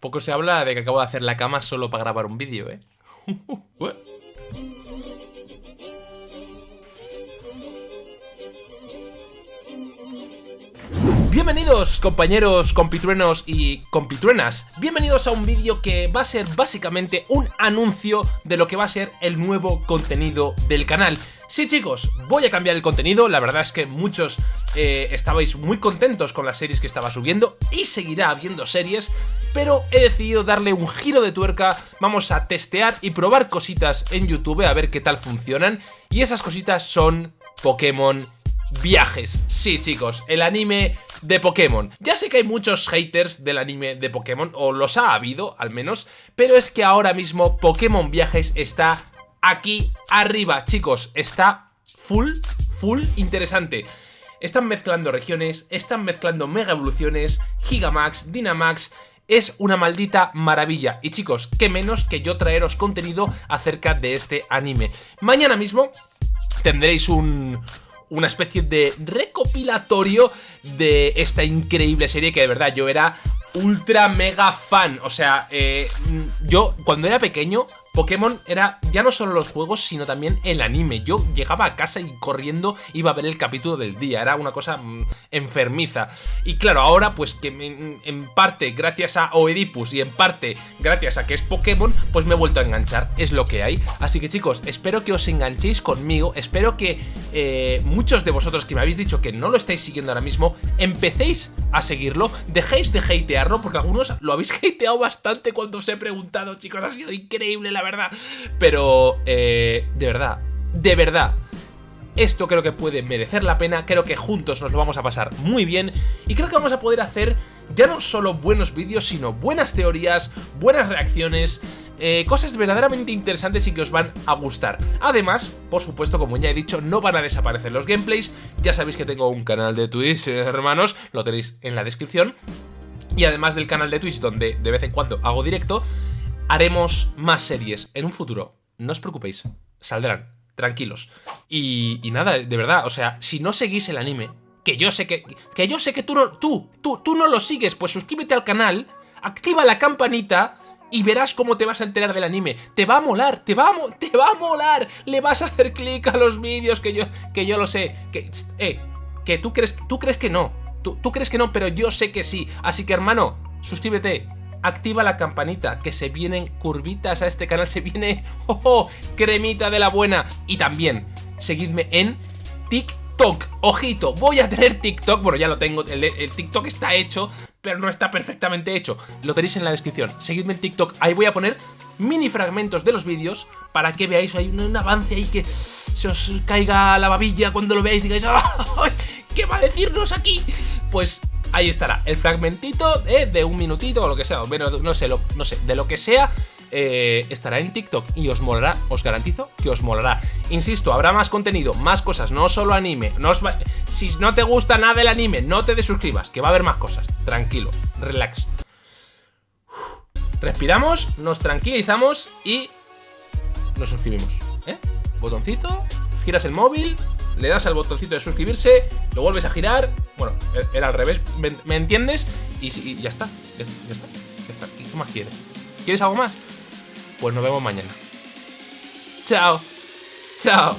Poco se habla de que acabo de hacer la cama solo para grabar un vídeo, ¿eh? Bienvenidos compañeros compitruenos y compitruenas, bienvenidos a un vídeo que va a ser básicamente un anuncio de lo que va a ser el nuevo contenido del canal. Sí chicos, voy a cambiar el contenido, la verdad es que muchos eh, estabais muy contentos con las series que estaba subiendo y seguirá habiendo series, pero he decidido darle un giro de tuerca, vamos a testear y probar cositas en YouTube a ver qué tal funcionan y esas cositas son Pokémon viajes. Sí, chicos, el anime de Pokémon. Ya sé que hay muchos haters del anime de Pokémon, o los ha habido al menos, pero es que ahora mismo Pokémon Viajes está aquí arriba, chicos. Está full, full interesante. Están mezclando regiones, están mezclando Mega Evoluciones, Gigamax, Dynamax... Es una maldita maravilla. Y chicos, qué menos que yo traeros contenido acerca de este anime. Mañana mismo tendréis un, una especie de recopilatorio de esta increíble serie que de verdad yo era ultra mega fan. O sea, eh, yo cuando era pequeño Pokémon era ya no solo los juegos, sino también el anime. Yo llegaba a casa y corriendo iba a ver el capítulo del día. Era una cosa mm, enfermiza. Y claro, ahora pues que en parte gracias a Oedipus y en parte gracias a que es Pokémon, pues me he vuelto a enganchar. Es lo que hay. Así que chicos, espero que os enganchéis conmigo. Espero que eh, muchos de vosotros que me habéis dicho que no lo estáis siguiendo ahora mismo, empecéis a seguirlo. Dejéis de hatearlo porque algunos lo habéis hateado bastante cuando os he preguntado, chicos. Ha sido increíble la verdad. Pero, eh, de verdad, de verdad, esto creo que puede merecer la pena, creo que juntos nos lo vamos a pasar muy bien y creo que vamos a poder hacer ya no solo buenos vídeos, sino buenas teorías, buenas reacciones, eh, cosas verdaderamente interesantes y que os van a gustar. Además, por supuesto, como ya he dicho, no van a desaparecer los gameplays, ya sabéis que tengo un canal de Twitch, hermanos, lo tenéis en la descripción. Y además del canal de Twitch, donde de vez en cuando hago directo, haremos más series en un futuro. No os preocupéis, saldrán, tranquilos. Y, nada, de verdad, o sea, si no seguís el anime, que yo sé que, que yo sé que tú no, tú, tú, tú no lo sigues, pues suscríbete al canal, activa la campanita y verás cómo te vas a enterar del anime. Te va a molar, te va a, te va a molar. Le vas a hacer clic a los vídeos que yo, que yo lo sé. Que, eh, que tú crees, tú crees que no. Tú, tú crees que no, pero yo sé que sí. Así que hermano, suscríbete activa la campanita, que se vienen curvitas a este canal, se viene, oh, oh, cremita de la buena. Y también, seguidme en TikTok, ojito, voy a tener TikTok, bueno ya lo tengo, el, TikTok está hecho, pero no está perfectamente hecho, lo tenéis en la descripción, seguidme en TikTok, ahí voy a poner mini fragmentos de los vídeos para que veáis, hay un, avance ahí que se os caiga la babilla cuando lo veáis, digáis, ¿qué va a decirnos aquí? Pues ahí estará el fragmentito de un minutito o lo que sea, bueno, no sé, no sé, de lo que sea, eh, estará en TikTok y os molará, os garantizo que os molará. Insisto, habrá más contenido, más cosas, no solo anime. No Si no te gusta nada del anime, no te desuscribas, que va a haber más cosas. Tranquilo, relax. Respiramos, nos tranquilizamos y nos suscribimos. ¿eh? Botoncito, giras el móvil, le das al botoncito de suscribirse, lo vuelves a girar, bueno, e-, era al revés, ¿me, entiendes? Y, ya está, ya, está, ya está, ¿qué más quieres? ¿Quieres algo más? Pues nos vemos mañana. Chao, chao.